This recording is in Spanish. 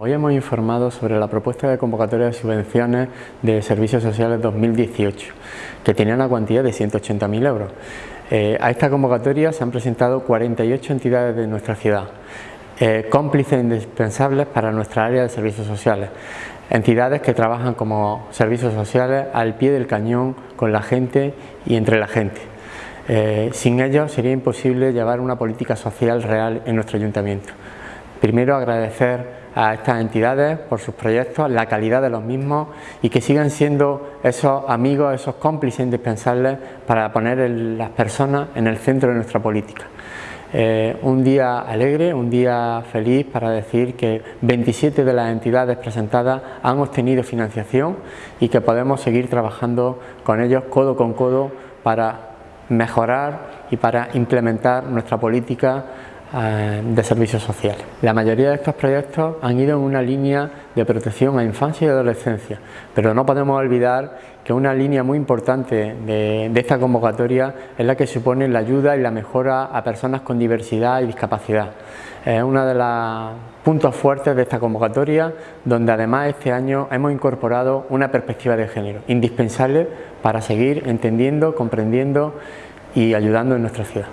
Hoy hemos informado sobre la propuesta de convocatoria de subvenciones de servicios sociales 2018, que tenía una cuantía de 180.000 euros. Eh, a esta convocatoria se han presentado 48 entidades de nuestra ciudad, eh, cómplices indispensables para nuestra área de servicios sociales, entidades que trabajan como servicios sociales al pie del cañón con la gente y entre la gente. Eh, sin ellos sería imposible llevar una política social real en nuestro ayuntamiento. Primero agradecer a estas entidades por sus proyectos, la calidad de los mismos y que sigan siendo esos amigos, esos cómplices indispensables para poner las personas en el centro de nuestra política. Eh, un día alegre, un día feliz para decir que 27 de las entidades presentadas han obtenido financiación y que podemos seguir trabajando con ellos codo con codo para mejorar y para implementar nuestra política de servicios sociales. La mayoría de estos proyectos han ido en una línea de protección a infancia y adolescencia, pero no podemos olvidar que una línea muy importante de, esta convocatoria es la que supone la ayuda y la mejora a personas con diversidad y discapacidad. Es uno de los puntos fuertes de esta convocatoria, donde además este año hemos incorporado una perspectiva de género, indispensable para seguir entendiendo, comprendiendo y ayudando en nuestra ciudad.